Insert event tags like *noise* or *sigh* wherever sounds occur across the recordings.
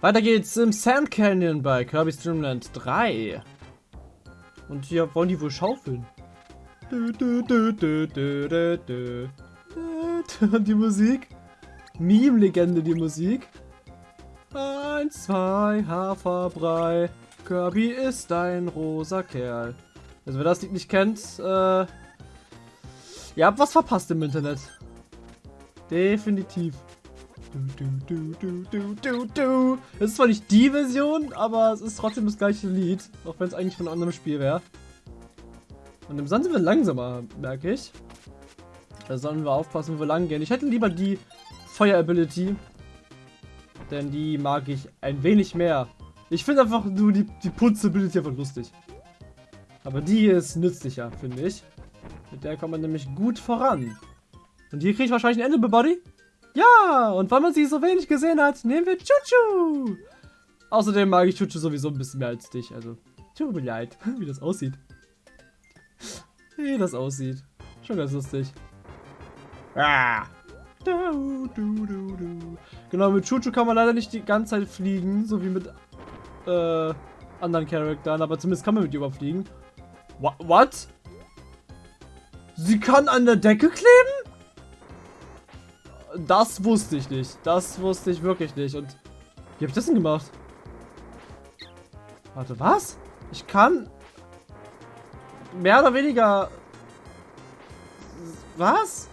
Weiter geht's im Sand Canyon bei Kirby's Dream Land 3. Und hier wollen die wohl schaufeln. *laughs* Die Musik. Meme-Legende, die Musik. Eins, zwei, Haferbrei. Kirby ist ein rosa Kerl. Also wer das Lied nicht kennt, äh, ihr habt was verpasst im Internet. Definitiv. Du, du, du, du, du, du. Es ist zwar nicht die Version, aber es ist trotzdem das gleiche Lied. Auch wenn es eigentlich von einem anderen Spiel wäre. Und im Sand sind wir langsamer, merke ich. Da sollen wir aufpassen, wo wir lang gehen. Ich hätte lieber die Feuer-Ability. Denn die mag ich ein wenig mehr. Ich finde einfach nur die, die Putz-Ability einfach lustig. Aber die ist nützlicher, finde ich. Mit der kommt man nämlich gut voran. Und hier kriege ich wahrscheinlich ein Ende, Buddy. Ja, und weil man sie so wenig gesehen hat, nehmen wir Chuchu. Außerdem mag ich Chuchu sowieso ein bisschen mehr als dich. Also, tut mir leid, *laughs* wie das aussieht. Wie das aussieht. Schon ganz lustig. Ah. Du, du, du, genau, mit Chuchu kann man leider nicht die ganze Zeit fliegen, so wie mit äh, anderen Charakteren, aber zumindest kann man mit ihr überfliegen. What? Sie kann an der Decke kleben? Das wusste ich nicht. Das wusste ich wirklich nicht. Und wie habe ich das denn gemacht? Warte, was? Ich kann mehr oder weniger... Was?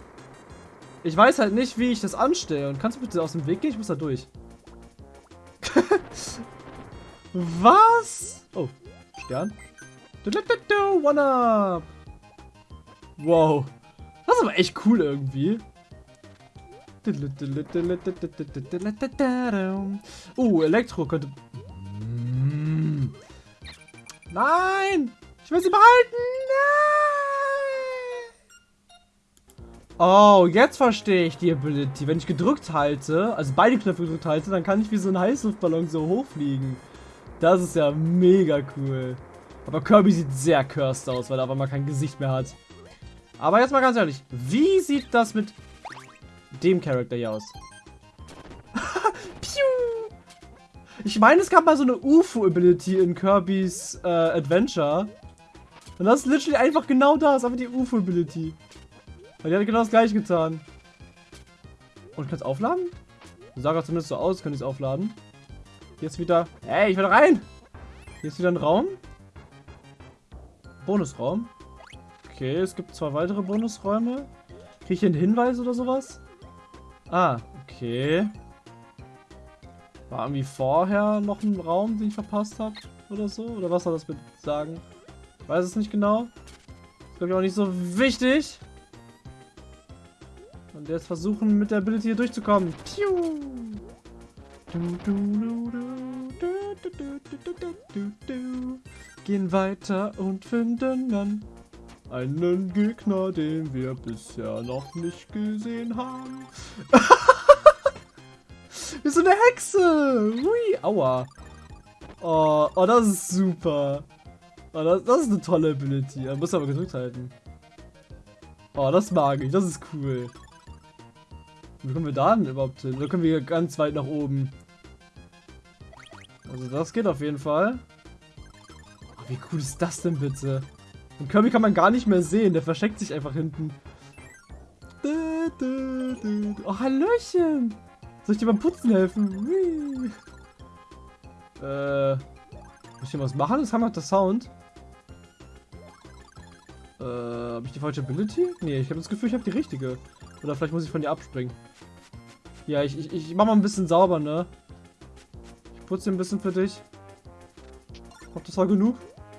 Ich weiß halt nicht, wie ich das anstelle. Und kannst du bitte aus dem Weg gehen? Ich muss da durch. *laughs* Was? Oh, Stern. One up. Wow. Das ist aber echt cool irgendwie. Uh, Elektro könnte... Nein! Ich will sie behalten! Nein! Oh, jetzt verstehe ich die Ability. Wenn ich gedrückt halte, also beide Knöpfe gedrückt halte, dann kann ich wie so ein Heißluftballon so hochfliegen. Das ist ja mega cool. Aber Kirby sieht sehr cursed aus, weil er aber mal kein Gesicht mehr hat. Aber jetzt mal ganz ehrlich, wie sieht das mit dem Charakter hier aus? *laughs* Piu! Ich meine, es gab mal so eine UFO-Ability in Kirby's äh, Adventure. Und das ist literally einfach genau das, aber die UFO-Ability. Weil die hat genau das gleiche getan. Und ich kann es aufladen? Sah gerade zumindest so aus, könnte ich es aufladen. Ist wieder... Hey, ich will rein! Hier ist wieder ein Raum. Bonusraum. Okay, es gibt zwei weitere Bonusräume. Kriege ich hier einen Hinweis oder sowas? Ah, okay. War irgendwie vorher noch ein Raum, den ich verpasst habe? Oder so? Oder was soll das mit sagen? Ich weiß es nicht genau. Ist glaube ich auch nicht so wichtig. Und jetzt versuchen mit der Ability hier durchzukommen. Piu! Gehen weiter und finden dann einen Gegner, den wir bisher noch nicht gesehen haben. *laughs* Wie so eine Hexe. Hui, aua. Oh, oh, das ist super. Oh, das, das ist eine tolle Ability. Da muss aber gedrückt halten. Oh, das mag ich. Das ist cool. Wie kommen wir da denn überhaupt hin? Da können wir ganz weit nach oben. Also das geht auf jeden Fall. Oh, wie cool ist das denn bitte? Und Kirby kann man gar nicht mehr sehen. Der versteckt sich einfach hinten. Oh, Hallöchen. Soll ich dir beim Putzen helfen? Äh, muss ich hier was machen? Das haben der Sound. Äh, habe ich die falsche Ability? Nee, ich habe das Gefühl, ich habe die richtige. Oder vielleicht muss ich von dir abspringen. Ja, ich, ich, ich mach mal ein bisschen sauber, ne? Ich putze ein bisschen für dich. Ich hoffe, das war genug.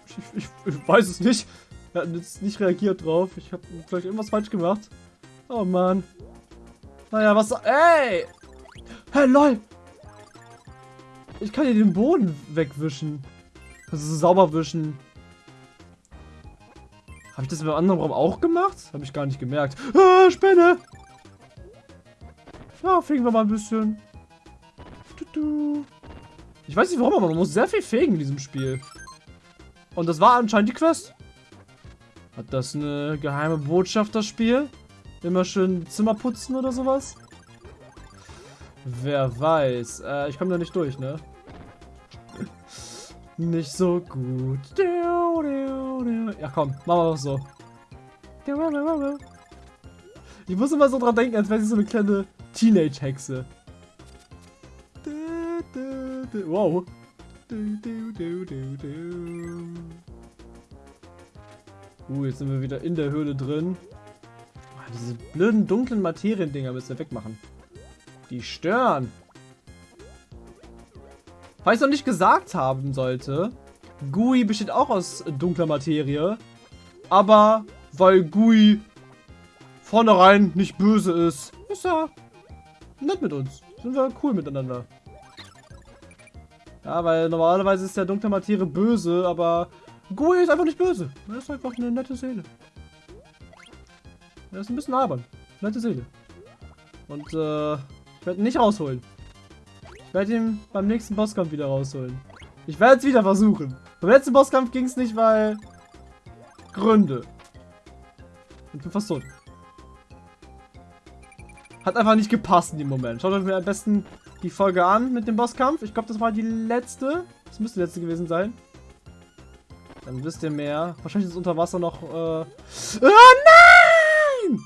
Ich, ich, ich weiß es nicht. Er hat jetzt nicht reagiert drauf. Ich habe vielleicht irgendwas falsch gemacht. Oh Mann. Naja, was... Ey! Hey, lol! Ich kann hier den Boden wegwischen. Also so sauber wischen. Habe ich das im anderen Raum auch gemacht? Habe ich gar nicht gemerkt. Ah, Spinne! Ja, fegen wir mal ein bisschen. Ich weiß nicht warum, aber man muss sehr viel fegen in diesem Spiel. Und das war anscheinend die Quest. Hat das eine geheime Botschaft, das Spiel? Immer schön Zimmer putzen oder sowas? Wer weiß. Äh, ich komme da nicht durch, ne? *laughs* nicht so gut. Ja, komm, machen wir doch so. Ich muss immer so dran denken, als wäre sie so eine kleine Teenage-Hexe. Wow. Uh, jetzt sind wir wieder in der Höhle drin. Oh, diese blöden dunklen Materiendinger müssen wir wegmachen. Die stören. Falls ich noch nicht gesagt haben sollte, GUI besteht auch aus dunkler Materie. Aber weil GUI vornherein nicht böse ist, ist er nett mit uns. Sind wir cool miteinander. Ja, weil normalerweise ist der dunkle Materie böse, aber GUI ist einfach nicht böse. Er ist einfach eine nette Seele. Er ist ein bisschen albern. Nette Seele. Und äh, ich werde ihn nicht rausholen. Ich werde ihn beim nächsten Bosskampf wieder rausholen. Ich werde es wieder versuchen. Beim letzten Bosskampf ging es nicht, weil... Gründe. Ich bin fast tot. Hat einfach nicht gepasst in dem Moment. Schaut euch mir am besten die Folge an mit dem Bosskampf. Ich glaube, das war die letzte. Das müsste die letzte gewesen sein. Dann wisst ihr mehr. Wahrscheinlich ist unter Wasser noch... Äh... Oh nein!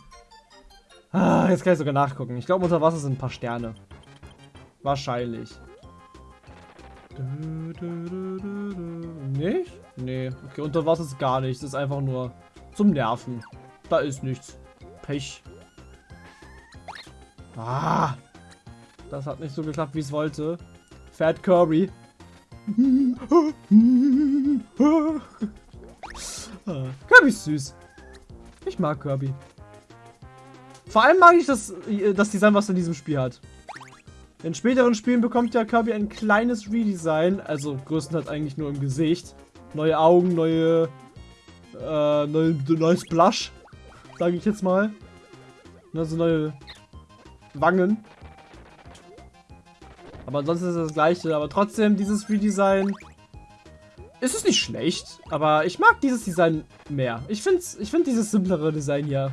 Ah, jetzt kann ich sogar nachgucken. Ich glaube, unter Wasser sind ein paar Sterne. Wahrscheinlich. Nicht? Nee. Okay, unter Wasser ist gar nichts. Das ist einfach nur zum Nerven. Da ist nichts. Pech. Ah! Das hat nicht so geklappt, wie es wollte. Fat Kirby. Kirby ist süß. Ich mag Kirby. Vor allem mag ich das, das Design, was er in diesem Spiel hat. In späteren Spielen bekommt ja Kirby ein kleines Redesign, also größtenteils eigentlich nur im Gesicht. Neue Augen, neue, äh, neue, neues Blush, sage ich jetzt mal. Also neue Wangen. Aber ansonsten ist es das gleiche. Aber trotzdem, dieses Redesign ist es nicht schlecht. Aber ich mag dieses Design mehr. Ich finde ich find dieses simplere Design hier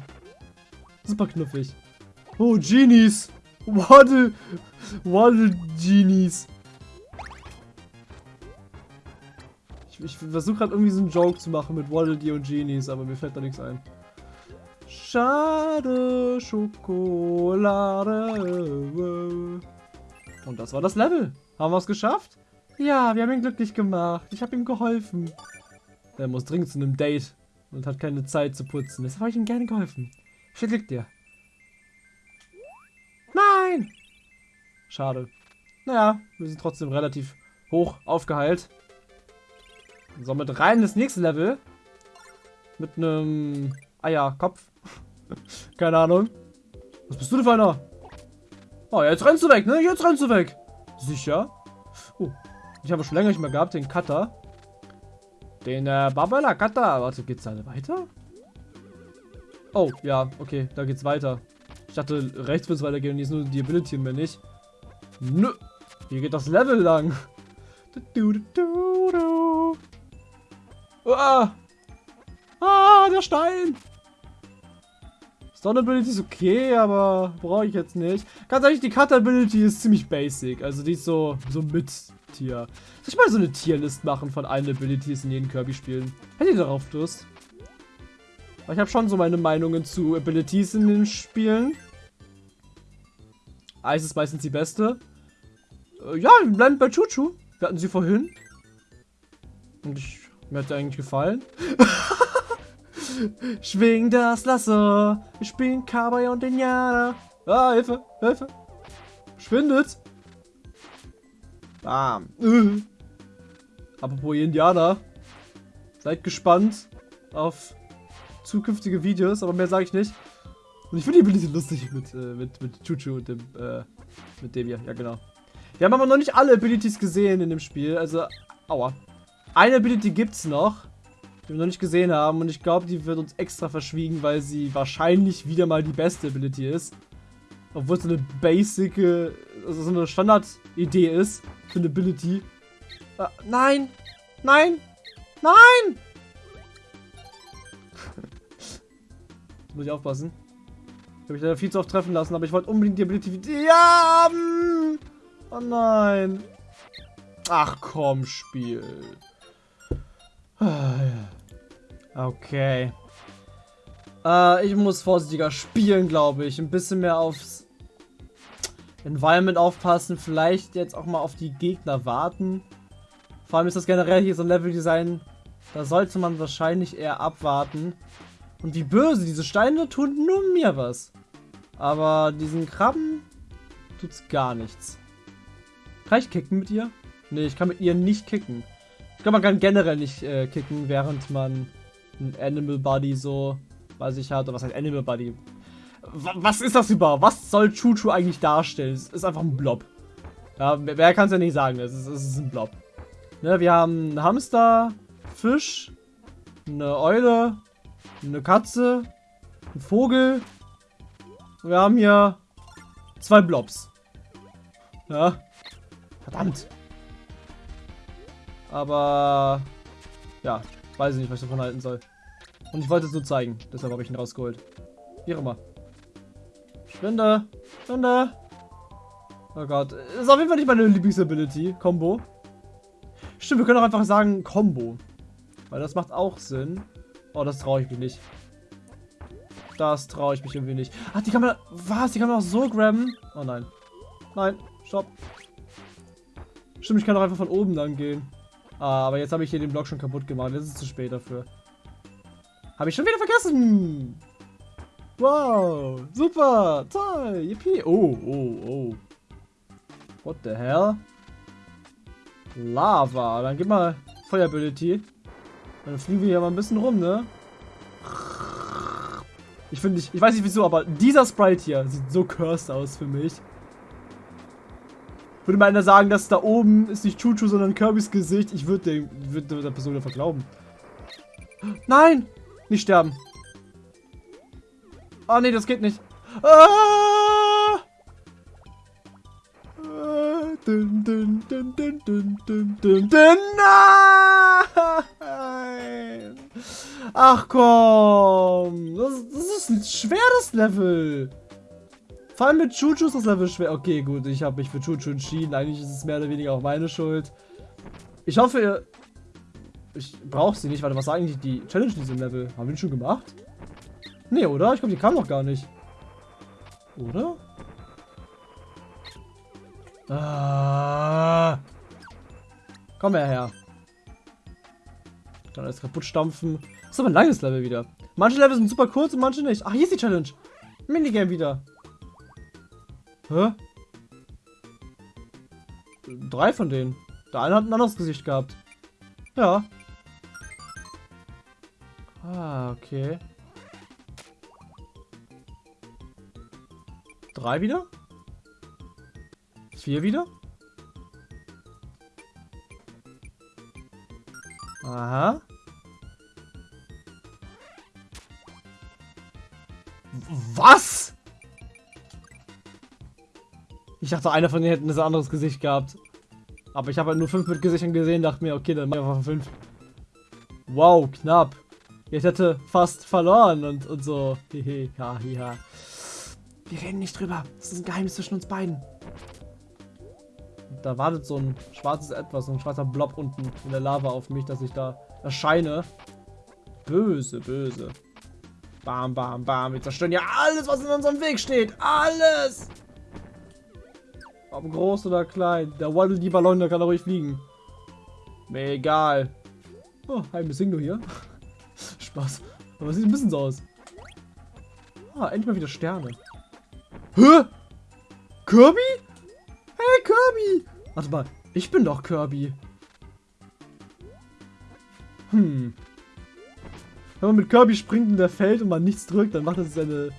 super knuffig. Oh, Genies. Waddle, Waddle Genies. Ich, ich versuche gerade irgendwie so einen Joke zu machen mit Waddle Dee und Genies, aber mir fällt da nichts ein. Schade Schokolade. Und das war das Level. Haben wir es geschafft? Ja, wir haben ihn glücklich gemacht. Ich habe ihm geholfen. Er muss dringend zu einem Date und hat keine Zeit zu putzen. Deshalb habe ich ihm gerne geholfen. Viel Glück dir. Nein! Schade. Naja, wir sind trotzdem relativ hoch aufgeheilt. Somit rein in das nächste Level. Mit einem Eierkopf. *laughs* Keine Ahnung. Was bist du denn für einer? Oh, jetzt rennst du weg, ne? Jetzt rennst du weg. Sicher? Oh, ich habe schon länger nicht mehr gehabt, den Cutter. Den äh, Babala Cutter. Warte, geht's da weiter? Oh, ja, okay, da geht's weiter. Ich dachte, rechts wird es weitergehen und ist nur die Ability mehr nicht. Nö, hier geht das Level lang. Ah. ah, der Stein. Stone Ability ist okay, aber brauche ich jetzt nicht. Ganz ehrlich, die Cut Ability ist ziemlich basic. Also die ist so, so mit Tier. Soll ich mal so eine Tierlist machen von allen Abilities in jedem Kirby-Spielen? Hätte ihr darauf Lust? Aber ich habe schon so meine Meinungen zu Abilities in den Spielen. Eis ist meistens die beste. Äh, ja, wir bleiben bei Chuchu. Wir hatten sie vorhin. Und ich, mir hat der eigentlich gefallen. *laughs* Schwing das Lasso. Ich bin Cowboy und Indianer. Ah, Hilfe, Hilfe. Schwindet. Bam. *laughs* Apropos Indianer. Seid gespannt auf zukünftige Videos, aber mehr sage ich nicht. Und ich finde die Ability lustig mit, äh, mit, mit Chuchu und dem, äh, mit dem hier. Ja, genau. Wir haben aber noch nicht alle Abilities gesehen in dem Spiel. Also, aua. Eine Ability gibt's noch die wir noch nicht gesehen haben. Und ich glaube, die wird uns extra verschwiegen, weil sie wahrscheinlich wieder mal die beste Ability ist. Obwohl es so eine basic, also so eine Standard-Idee ist für eine Ability. Äh, nein! Nein! Nein! *laughs* muss ich aufpassen. Ich habe mich leider viel zu oft treffen lassen, aber ich wollte unbedingt die Ability... Ja! Oh nein. Ach komm, Spiel. Okay. Äh, ich muss vorsichtiger spielen, glaube ich. Ein bisschen mehr aufs Environment aufpassen. Vielleicht jetzt auch mal auf die Gegner warten. Vor allem ist das generell hier so ein Leveldesign. Da sollte man wahrscheinlich eher abwarten. Und wie böse, diese Steine tun nur mir was. Aber diesen Krabben tut's gar nichts. Kann ich kicken mit ihr? Nee, ich kann mit ihr nicht kicken. Ich glaube, man kann generell nicht äh, kicken, während man ein Animal Body so bei sich hat. Oder was heißt Animal? W was ist das überhaupt? Was soll Chuchu eigentlich darstellen? Es ist einfach ein Blob. Ja, wer kann es ja nicht sagen? Es ist, es ist ein Blob. Ne, wir haben einen Hamster, Fisch, eine Eule, eine Katze, einen Vogel. Wir haben hier zwei Blobs. Ja. Verdammt. Aber ja, weiß ich nicht, was ich davon halten soll. Und ich wollte es nur zeigen, deshalb habe ich ihn rausgeholt. Wie immer. Spinde, Spinde. Oh Gott, ist auf jeden Fall nicht meine Lieblingsability, Combo. Stimmt, wir können auch einfach sagen Combo. Weil das macht auch Sinn. Oh, das traue ich mich nicht. Das traue ich mich irgendwie nicht. Ach, die kann man... Was? Die kann man auch so grabben? Oh nein. Nein, stopp. Stimmt, ich kann auch einfach von oben dann gehen. Ah, aber jetzt habe ich hier den Block schon kaputt gemacht. Jetzt ist es zu spät dafür. Habe ich schon wieder vergessen. Wow, super, toll, yippie. Oh, oh, oh. What the hell? Lava. Dann gib mal Feuerability. Dann fliegen wir hier mal ein bisschen rum, ne? Ich finde, ich, ich weiß nicht wieso, aber dieser Sprite hier sieht so cursed aus für mich. Würde mal einer sagen, dass da oben ist nicht Chuchu, sondern Kirbys Gesicht. Ich würde würd der Person einfach glauben. Nein! Nicht sterben. Oh nee, das geht nicht. Ah! Ach komm! Das, das ist ein schweres Level. Vor allem mit Chuchu ist das Level schwer. Okay, gut, ich habe mich für Chuchu entschieden. Eigentlich ist es mehr oder weniger auch meine Schuld. Ich hoffe, ihr... Ich brauche sie nicht. Warte, was sagen eigentlich die Challenge in diesem Level? Haben wir den schon gemacht? Nee, oder? Ich glaube, die kam noch gar nicht. Oder? Ah. Komm her her. Dann alles kaputt stampfen. Das ist aber ein langes Level wieder. Manche Level sind super kurz und manche nicht. Ach, hier ist die Challenge. Minigame wieder. Hä? Drei von denen. Der eine hat ein anderes Gesicht gehabt. Ja. Ah, okay. Drei wieder? Vier wieder? Aha. Was? Ich dachte, einer von denen hätte ein anderes Gesicht gehabt. Aber ich habe halt nur fünf mit Gesichtern gesehen, dachte mir, okay, dann machen wir einfach fünf. Wow, knapp. Ich hätte fast verloren und, und so. Hehe, ha, ha. Wir reden nicht drüber. Das ist ein Geheimnis zwischen uns beiden. Da wartet so ein schwarzes Etwas, so ein schwarzer Blob unten in der Lava auf mich, dass ich da erscheine. Böse, böse. Bam, bam, bam. Wir zerstören ja alles, was in unserem Weg steht. Alles! Ob groß oder klein. Der Waddle die Ballon, der kann ruhig fliegen. Mir egal. Oh, ein nur hier. Spaß. Aber sieht ein bisschen so aus. Ah, endlich mal wieder Sterne. Hä? Kirby? Hey, Kirby! Warte mal, ich bin doch Kirby. Hm. Wenn man mit Kirby springt und der fällt und man nichts drückt, dann macht das seine,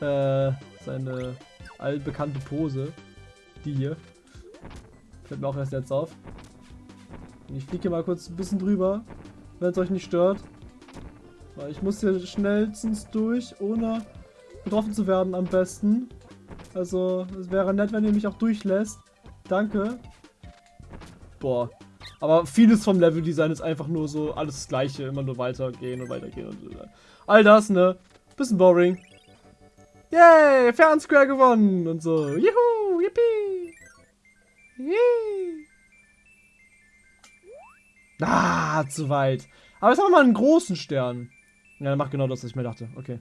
äh, seine allbekannte Pose. Die hier. Fällt mir auch erst jetzt auf. Ich fliege mal kurz ein bisschen drüber, wenn es euch nicht stört. Weil ich muss hier schnellstens durch, ohne getroffen zu werden am besten. Also, es wäre nett, wenn ihr mich auch durchlässt. Danke. Boah. Aber vieles vom Leveldesign ist einfach nur so alles das gleiche. Immer nur weitergehen und weitergehen und so. All das, ne? Bisschen boring. Yay, Fernsquare gewonnen und so. Juhu, yippie. Ah, zu weit. Aber jetzt haben wir mal einen großen Stern. Ja, der macht genau das, was ich mir dachte. Okay.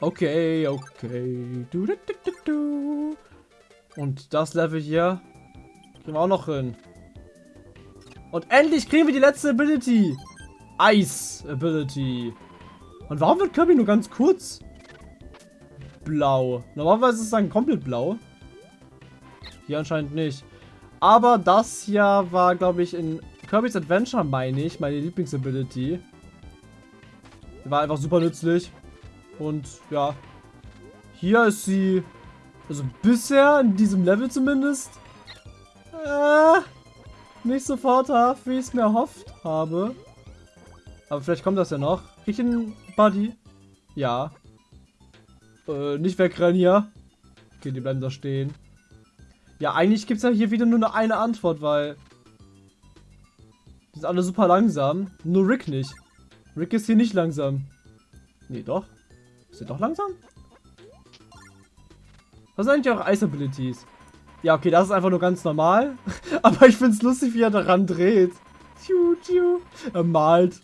Okay, okay. Du, du, du, du, Und das Level hier kriegen wir auch noch hin. Und endlich kriegen wir die letzte Ability. Ice Ability. Und warum wird Kirby nur ganz kurz blau? Normalerweise ist es dann komplett blau. Hier anscheinend nicht. Aber das hier war, glaube ich, in Kirby's Adventure, meine ich, meine Lieblingsability. War einfach super nützlich. Und ja, hier ist sie, also bisher in diesem Level zumindest, äh, nicht so vorteilhaft, wie ich es mir erhofft habe. Aber vielleicht kommt das ja noch. Krieg ich einen Buddy? Ja. Äh, nicht wegrennen hier. Okay, die bleiben da stehen. Ja, eigentlich gibt es ja hier wieder nur eine Antwort, weil die sind alle super langsam. Nur Rick nicht. Rick ist hier nicht langsam. Nee, doch. Ist er doch langsam? Was sind eigentlich auch Ice Abilities? Ja, okay, das ist einfach nur ganz normal. *laughs* Aber ich finde es lustig, wie er daran dreht. Tiu, tiu. Er malt.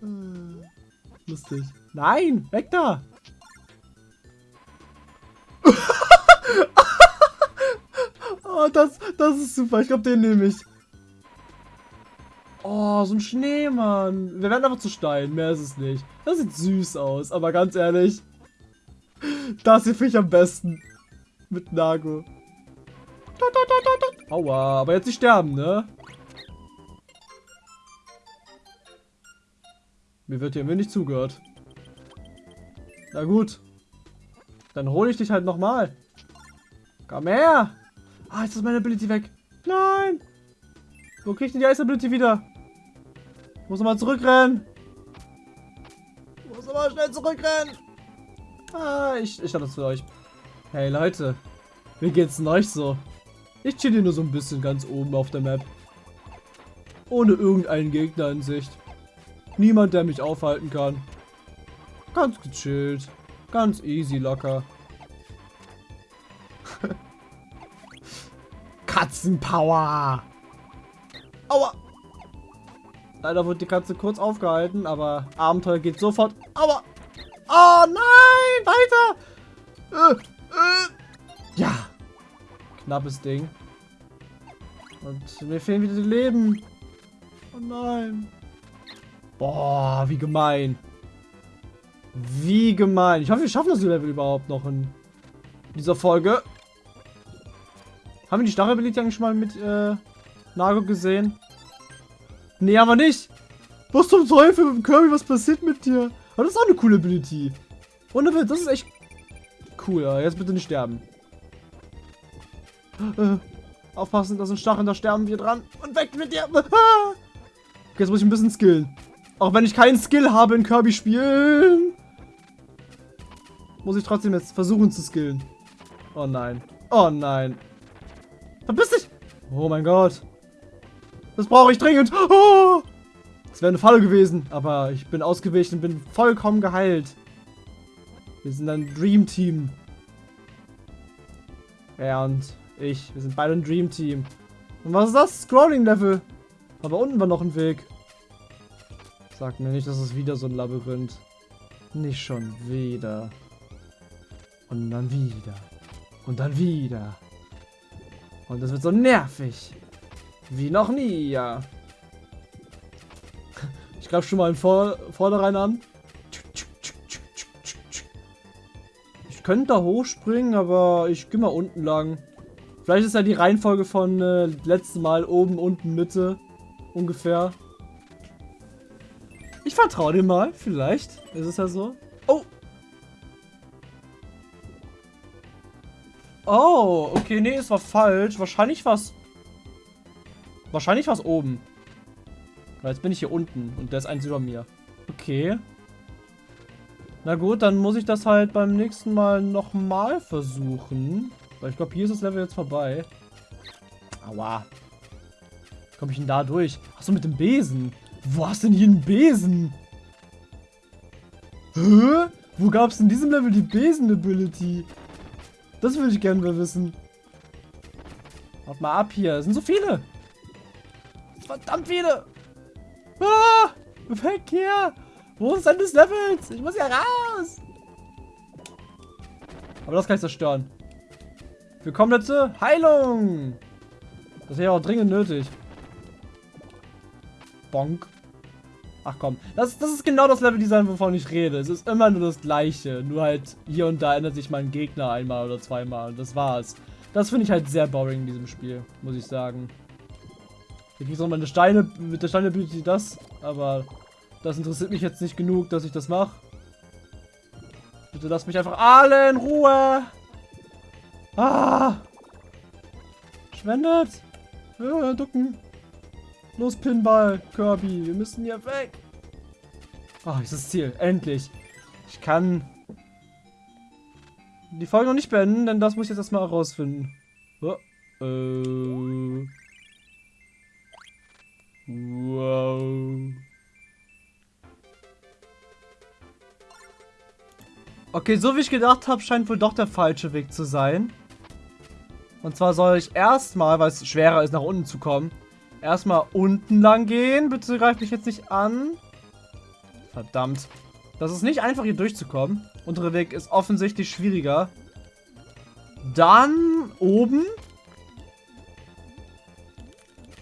*sighs* Lustig. Nein, weg da. *laughs* oh, das, das ist super. Ich glaube, den nehme ich. Oh, so ein Schneemann. Wir werden einfach zu Stein. Mehr ist es nicht. Das sieht süß aus. Aber ganz ehrlich. Das hier finde ich am besten. Mit Nago. Aua, aber jetzt nicht sterben, ne? Mir wird hier nicht zugehört. Na gut. Dann hole ich dich halt nochmal. Komm her. Ah, jetzt ist meine Ability weg. Nein. Wo krieg ich denn die Ice Ability wieder? Muss nochmal zurückrennen. Muss nochmal schnell zurückrennen. Ah, ich, ich hatte das für euch. Hey Leute. Wie geht's denn euch so? Ich chill hier nur so ein bisschen ganz oben auf der Map. Ohne irgendeinen Gegner in Sicht. Niemand, der mich aufhalten kann. Ganz gechillt. Ganz easy locker. *laughs* Katzenpower! Aua! Leider wurde die Katze kurz aufgehalten, aber Abenteuer geht sofort. Aua! Oh nein! Weiter! Äh, äh. Ja! Knappes Ding. Und mir fehlen wieder die Leben. Oh nein. Boah, wie gemein. Wie gemein. Ich hoffe, wir schaffen das Level überhaupt noch in dieser Folge. Haben wir die Stachelability eigentlich schon mal mit äh, Nago gesehen? Nee, aber nicht. Was zum Teufel, Kirby, was passiert mit dir? Aber das ist auch eine coole Ability. Ohne Witz, das ist echt cool. Jetzt bitte nicht sterben. Äh, aufpassen, das sind Stacheln, da sterben wir dran. Und weg mit dir. *laughs* Okay, jetzt muss ich ein bisschen skillen. Auch wenn ich keinen Skill habe in Kirby spielen. Muss ich trotzdem jetzt versuchen zu skillen. Oh nein. Oh nein. Verpiss dich! Oh mein Gott. Das brauche ich dringend. Oh! Das wäre eine Falle gewesen, aber ich bin ausgewichen und bin vollkommen geheilt. Wir sind ein Dream Team. Er und ich, wir sind beide ein Dream Team. Und was ist das? Scrolling Level. Aber unten war noch ein Weg. Sag mir nicht, dass es wieder so ein Labyrinth. Nicht schon wieder. Und dann wieder. Und dann wieder. Und das wird so nervig. Wie noch nie, ja. Ich greife schon mal in Vor Vorderrein an. Ich könnte da hochspringen, aber ich gehe mal unten lang. Vielleicht ist ja die Reihenfolge von äh, letzten Mal oben, unten, Mitte. Ungefähr. Ich vertraue dir mal. Vielleicht ist es ja so. Oh, Oh, okay, nee, es war falsch. Wahrscheinlich war es... Wahrscheinlich war es oben. Weil jetzt bin ich hier unten und der ist eins über mir. Okay. Na gut, dann muss ich das halt beim nächsten Mal nochmal versuchen. Weil ich glaube, hier ist das Level jetzt vorbei. Aua. Komme ich denn da durch? Achso, mit dem Besen. Wo hast du denn hier einen Besen? Hä? Wo gab es in diesem Level die Besen-Ability? Das würde ich gerne mal wissen. Haut mal ab hier. Es sind so viele. Verdammt viele. Ah, weg hier. Wo ist denn das Levels? Ich muss ja raus. Aber das kann ich zerstören. Für komplette Heilung. Das wäre auch dringend nötig. Bonk. Ach komm, das, das ist genau das Leveldesign, wovon ich rede. Es ist immer nur das gleiche. Nur halt hier und da ändert sich mein Gegner einmal oder zweimal. Und das war's. Das finde ich halt sehr boring in diesem Spiel, muss ich sagen. Hier kriegst du nochmal eine Steine, mit der Steine bietet die das, aber das interessiert mich jetzt nicht genug, dass ich das mache. Bitte lass mich einfach alle in Ruhe. Ah! Schwendet! Ja, ducken. Los, Pinball, Kirby, wir müssen hier weg. Ah, oh, ist das Ziel. Endlich. Ich kann die Folge noch nicht beenden, denn das muss ich jetzt erstmal herausfinden. Oh, äh. Wow. Okay, so wie ich gedacht habe, scheint wohl doch der falsche Weg zu sein. Und zwar soll ich erstmal, weil es schwerer ist, nach unten zu kommen, erstmal unten lang gehen. Bitte greif mich jetzt nicht an. Verdammt. Das ist nicht einfach, hier durchzukommen. Untere Weg ist offensichtlich schwieriger. Dann oben.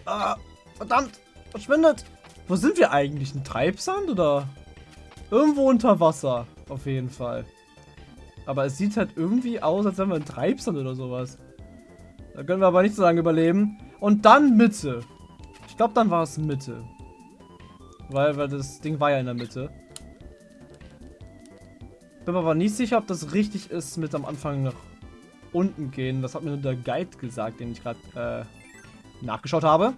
Ah, verdammt. Verschwindet. Wo sind wir eigentlich? Ein Treibsand oder? Irgendwo unter Wasser. Auf jeden Fall. Aber es sieht halt irgendwie aus, als wären wir ein Treibsand oder sowas. Da können wir aber nicht so lange überleben. Und dann Mitte. Ich glaube, dann war es Mitte. Weil, weil das Ding war ja in der Mitte. Bin mir aber nicht sicher, ob das richtig ist mit am Anfang nach unten gehen. Das hat mir nur der Guide gesagt, den ich gerade äh, nachgeschaut habe.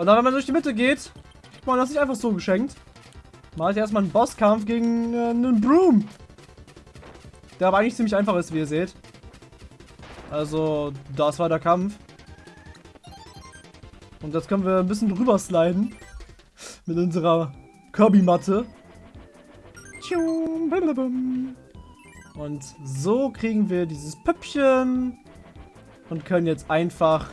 Und dann, wenn man durch die Mitte geht, kriegt man das nicht einfach so geschenkt. Man hat erstmal einen Bosskampf gegen äh, einen Broom. Der aber eigentlich ziemlich einfach ist, wie ihr seht. Also, das war der Kampf. Und jetzt können wir ein bisschen drüber sliden. *laughs* Mit unserer Kirby-Matte. Und so kriegen wir dieses Püppchen. Und können jetzt einfach...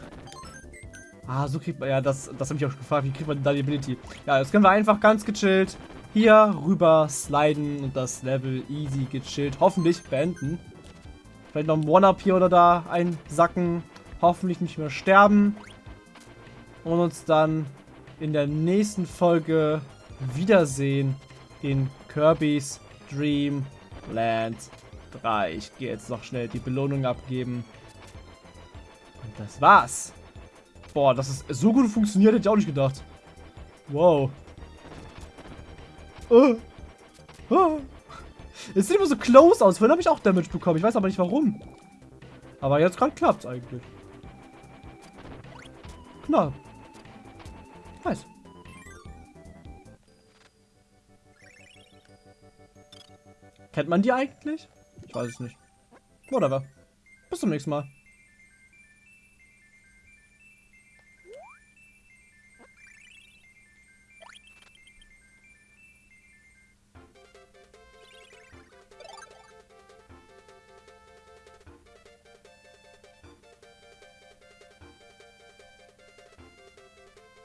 Ah, so kriegt man... Ja, das, das habe ich auch gefragt. Wie kriegt man da die Ability? Ja, jetzt können wir einfach ganz gechillt hier rüber sliden und das Level easy gechillt hoffentlich beenden. Vielleicht noch ein One-Up hier oder da einsacken. Hoffentlich nicht mehr sterben. Und uns dann in der nächsten Folge wiedersehen in Kirby's Dream Land 3. Ich gehe jetzt noch schnell die Belohnung abgeben. Und das war's. Boah, das ist so gut funktioniert, hätte ich auch nicht gedacht. Wow. Oh. Oh. Es sieht immer so close aus. Vorhin habe ich auch Damage bekommen. Ich weiß aber nicht warum. Aber jetzt gerade klappt es eigentlich. Knapp. Nice. Kennt man die eigentlich? Ich weiß es nicht. Whatever. Bis zum nächsten Mal.